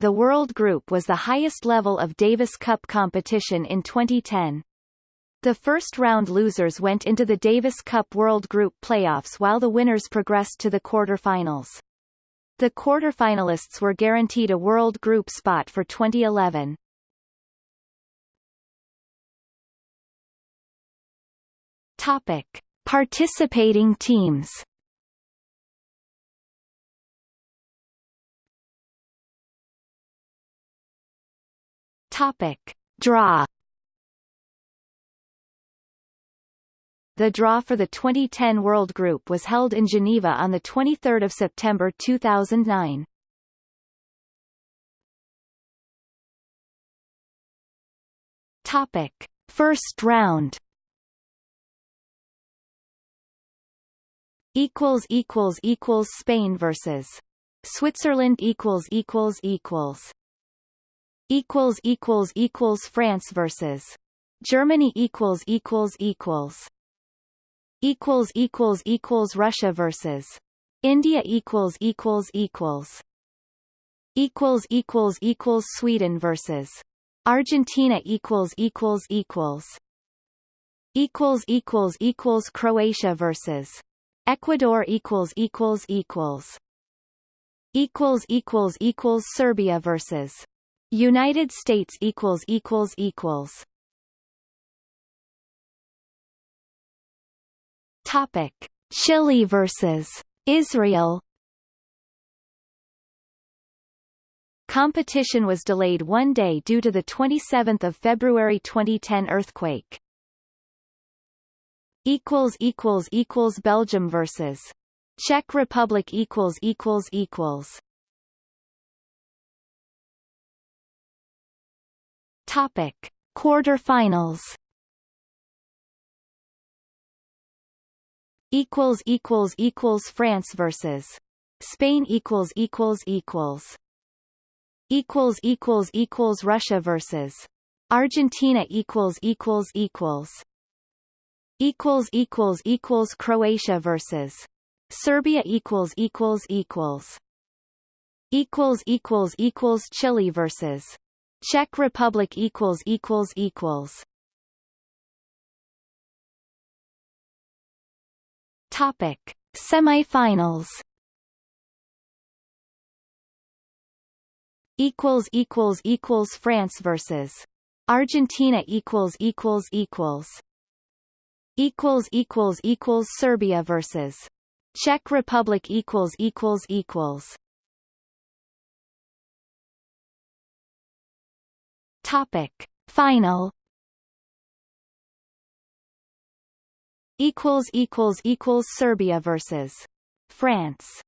the World Group was the highest level of Davis Cup competition in 2010. The first round losers went into the Davis Cup World Group playoffs while the winners progressed to the quarterfinals. The quarterfinalists were guaranteed a World Group spot for 2011. Topic: Participating teams. Topic: Draw. The draw for the 2010 World Group was held in Geneva on 23 September 2009. Topic: First round. Equals equals equals Spain versus Switzerland equals equals equals equals equals equals France versus Germany equals equals equals equals equals equals Russia versus India equals equals equals equals equals equals Sweden versus Argentina equals equals equals equals equals equals Croatia versus Ecuador equals equals equals equals equals equals Serbia versus United States equals equals equals. Topic. Chile versus Israel. Competition was delayed one day due to the 27th of February 2010 earthquake. equals equals equals Belgium versus Czech Republic equals equals equals Topic: Quarterfinals. Equals equals equals France versus Spain equals equals equals. Equals equals equals Russia versus Argentina equals equals equals. Equals equals equals Croatia versus Serbia equals equals equals. Equals equals equals Chile versus Czech Republic equals equals equals. Topic. Semifinals. Equals equals equals France versus Argentina equals equals equals. Equals equals equals Serbia versus Czech Republic equals equals equals Topic. Final equals equals equals Serbia versus France